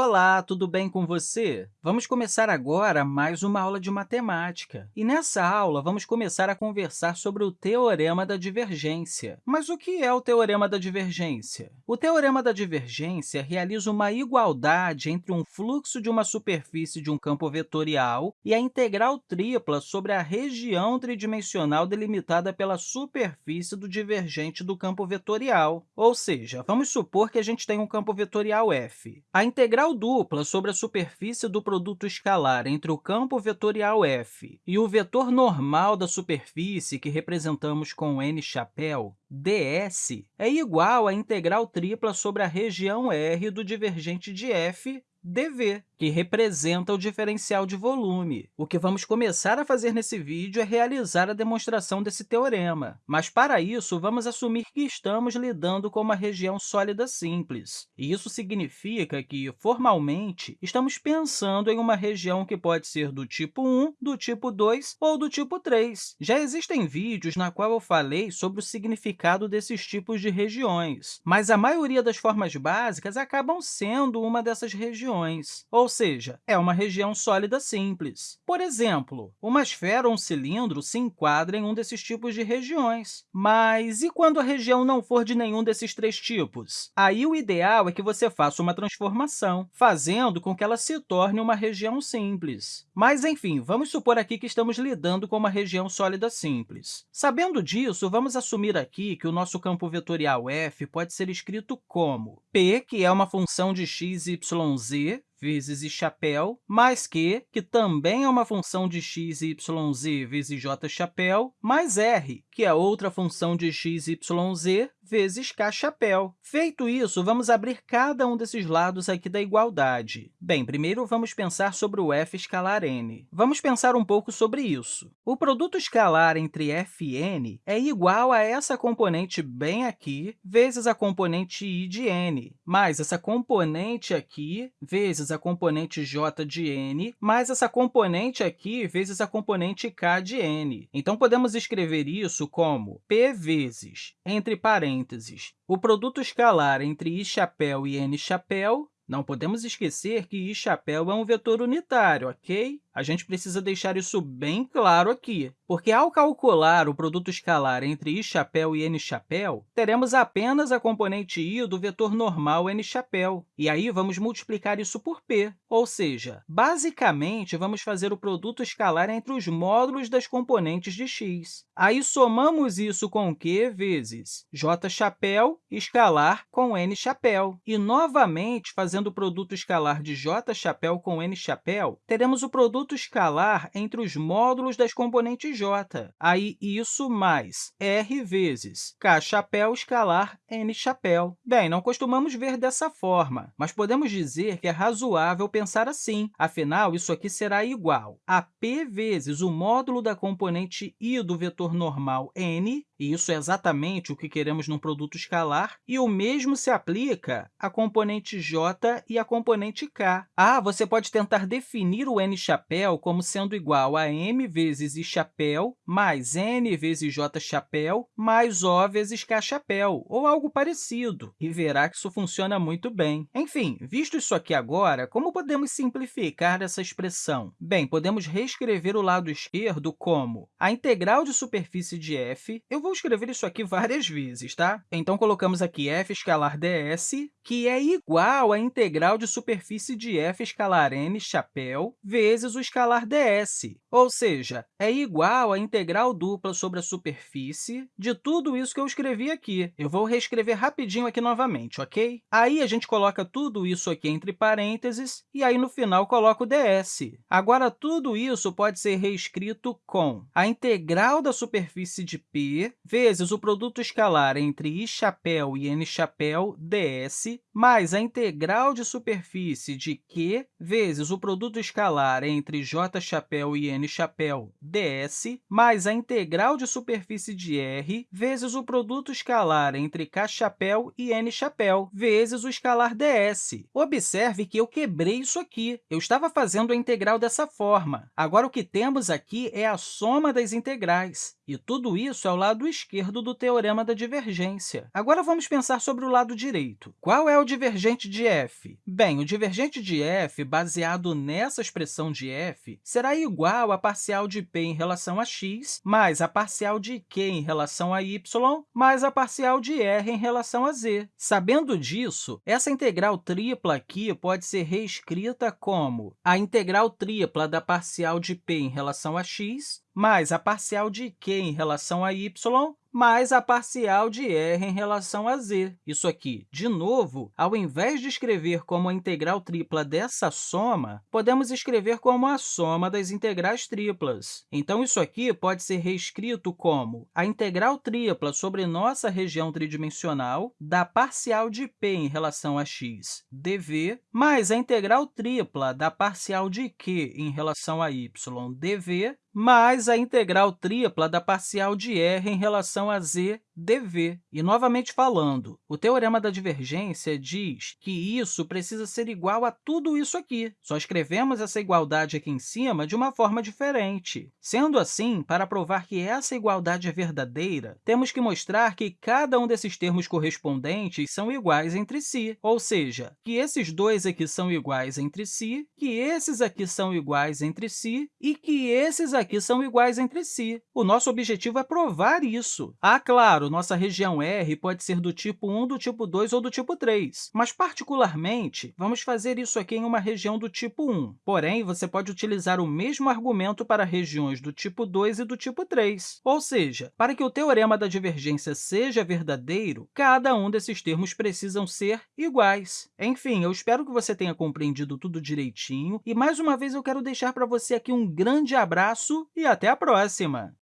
Olá, tudo bem com você? Vamos começar agora mais uma aula de matemática. E nessa aula, vamos começar a conversar sobre o Teorema da Divergência. Mas o que é o Teorema da Divergência? O Teorema da Divergência realiza uma igualdade entre um fluxo de uma superfície de um campo vetorial e a integral tripla sobre a região tridimensional delimitada pela superfície do divergente do campo vetorial. Ou seja, vamos supor que a gente tem um campo vetorial f. A integral integral dupla sobre a superfície do produto escalar entre o campo vetorial f e o vetor normal da superfície, que representamos com n chapéu, ds, é igual à integral tripla sobre a região R do divergente de f, dv que representa o diferencial de volume. O que vamos começar a fazer nesse vídeo é realizar a demonstração desse teorema, mas, para isso, vamos assumir que estamos lidando com uma região sólida simples. E isso significa que, formalmente, estamos pensando em uma região que pode ser do tipo 1, do tipo 2 ou do tipo 3. Já existem vídeos na qual eu falei sobre o significado desses tipos de regiões, mas a maioria das formas básicas acabam sendo uma dessas regiões, ou ou seja, é uma região sólida simples. Por exemplo, uma esfera ou um cilindro se enquadra em um desses tipos de regiões. Mas e quando a região não for de nenhum desses três tipos? Aí, o ideal é que você faça uma transformação, fazendo com que ela se torne uma região simples. Mas, enfim, vamos supor aqui que estamos lidando com uma região sólida simples. Sabendo disso, vamos assumir aqui que o nosso campo vetorial f pode ser escrito como p, que é uma função de x, y, z, vezes i chapéu, mais q, que também é uma função de x, y, z vezes j chapéu, mais r, que é outra função de x, y, z vezes k chapéu. Feito isso, vamos abrir cada um desses lados aqui da igualdade. Bem, primeiro vamos pensar sobre o f escalar n. Vamos pensar um pouco sobre isso. O produto escalar entre f e n é igual a essa componente bem aqui vezes a componente i de n, mais essa componente aqui vezes a componente j de n, mais essa componente aqui vezes a componente k de n. Então, podemos escrever isso como p vezes, entre parênteses, parênteses, o produto escalar entre i chapéu e n chapéu, não podemos esquecer que i chapéu é um vetor unitário, ok? A gente precisa deixar isso bem claro aqui, porque ao calcular o produto escalar entre i chapéu e n chapéu, teremos apenas a componente i do vetor normal n chapéu, e aí vamos multiplicar isso por p, ou seja, basicamente, vamos fazer o produto escalar entre os módulos das componentes de x. Aí somamos isso com q vezes j chapéu escalar com n chapéu. E, novamente, fazendo o produto escalar de j chapéu com n chapéu, teremos o produto produto escalar entre os módulos das componentes j. Aí, isso mais r vezes k chapéu escalar n chapéu. Bem, não costumamos ver dessa forma, mas podemos dizer que é razoável pensar assim. Afinal, isso aqui será igual a p vezes o módulo da componente i do vetor normal n e isso é exatamente o que queremos num produto escalar, e o mesmo se aplica à componente j e à componente k. Ah, você pode tentar definir o n chapéu como sendo igual a m vezes i chapéu mais n vezes j chapéu mais o vezes k chapéu, ou algo parecido, e verá que isso funciona muito bem. Enfim, visto isso aqui agora, como podemos simplificar essa expressão? Bem, podemos reescrever o lado esquerdo como a integral de superfície de f, eu vou vou escrever isso aqui várias vezes, tá? Então, colocamos aqui f escalar ds, que é igual à integral de superfície de f escalar n chapéu vezes o escalar ds, ou seja, é igual à integral dupla sobre a superfície de tudo isso que eu escrevi aqui. Eu vou reescrever rapidinho aqui novamente, ok? Aí, a gente coloca tudo isso aqui entre parênteses e aí, no final, coloca o ds. Agora, tudo isso pode ser reescrito com a integral da superfície de p vezes o produto escalar entre i chapéu e n chapéu ds, mais a integral de superfície de q vezes o produto escalar entre j chapéu e n chapéu ds, mais a integral de superfície de r vezes o produto escalar entre k chapéu e n chapéu, vezes o escalar ds. Observe que eu quebrei isso aqui. Eu estava fazendo a integral dessa forma. Agora, o que temos aqui é a soma das integrais. E tudo isso é o lado esquerdo do teorema da divergência. Agora, vamos pensar sobre o lado direito. Qual qual é o divergente de f? Bem, o divergente de f, baseado nessa expressão de f, será igual à parcial de p em relação a x, mais a parcial de q em relação a y, mais a parcial de r em relação a z. Sabendo disso, essa integral tripla aqui pode ser reescrita como a integral tripla da parcial de p em relação a x mais a parcial de q em relação a y mais a parcial de r em relação a z. Isso aqui, de novo, ao invés de escrever como a integral tripla dessa soma, podemos escrever como a soma das integrais triplas. Então, isso aqui pode ser reescrito como a integral tripla sobre nossa região tridimensional da parcial de p em relação a x dv, mais a integral tripla da parcial de q em relação a y dv, mais a integral tripla da parcial de r em relação a z dv. E, novamente falando, o teorema da divergência diz que isso precisa ser igual a tudo isso aqui. Só escrevemos essa igualdade aqui em cima de uma forma diferente. Sendo assim, para provar que essa igualdade é verdadeira, temos que mostrar que cada um desses termos correspondentes são iguais entre si, ou seja, que esses dois aqui são iguais entre si, que esses aqui são iguais entre si e que esses aqui são iguais entre si. O nosso objetivo é provar isso. Ah, claro, nossa região R pode ser do tipo 1, do tipo 2 ou do tipo 3, mas, particularmente, vamos fazer isso aqui em uma região do tipo 1. Porém, você pode utilizar o mesmo argumento para regiões do tipo 2 e do tipo 3. Ou seja, para que o teorema da divergência seja verdadeiro, cada um desses termos precisam ser iguais. Enfim, eu espero que você tenha compreendido tudo direitinho e, mais uma vez, eu quero deixar para você aqui um grande abraço e até a próxima!